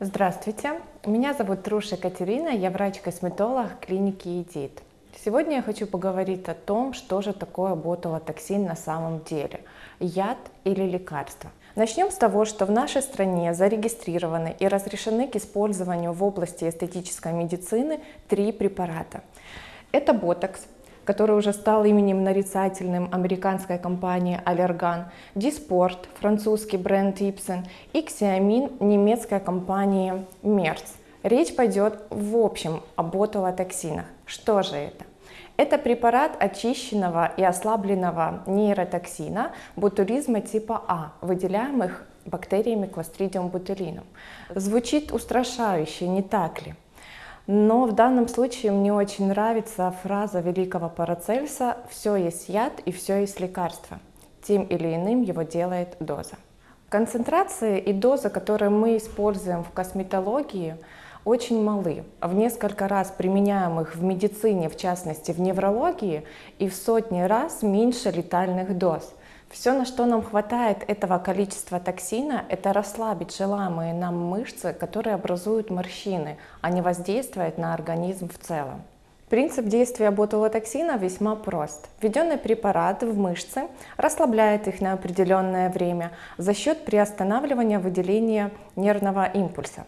Здравствуйте, меня зовут Труша Катерина, я врач-косметолог клиники ЕДИТ. Сегодня я хочу поговорить о том, что же такое ботулотоксин на самом деле, яд или лекарство. Начнем с того, что в нашей стране зарегистрированы и разрешены к использованию в области эстетической медицины три препарата. Это ботокс, который уже стал именем нарицательным американской компании Allergan, Диспорт, французский бренд Ipsen и Xiamin, немецкая компания Merz. Речь пойдет в общем о ботулотоксинах. Что же это? Это препарат очищенного и ослабленного нейротоксина ботулизма типа А, выделяемых бактериями Clostridium botulinum. Звучит устрашающе, не так ли? Но в данном случае мне очень нравится фраза великого Парацельса «все есть яд и все есть лекарство». Тем или иным его делает доза. Концентрации и доза, которые мы используем в косметологии, очень малы. В несколько раз применяем их в медицине, в частности в неврологии, и в сотни раз меньше летальных доз – все, на что нам хватает этого количества токсина, это расслабить желаемые нам мышцы, которые образуют морщины, а не воздействовать на организм в целом. Принцип действия ботулотоксина весьма прост. Введенный препарат в мышцы расслабляет их на определенное время за счет приостанавливания выделения нервного импульса.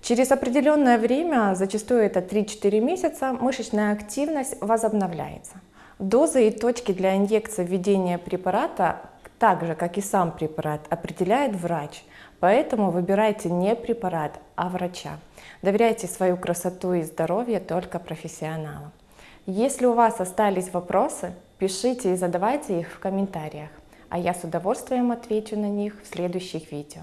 Через определенное время, зачастую это 3-4 месяца, мышечная активность возобновляется. Дозы и точки для инъекции введения препарата, так же как и сам препарат, определяет врач. Поэтому выбирайте не препарат, а врача. Доверяйте свою красоту и здоровье только профессионалам. Если у вас остались вопросы, пишите и задавайте их в комментариях, а я с удовольствием отвечу на них в следующих видео.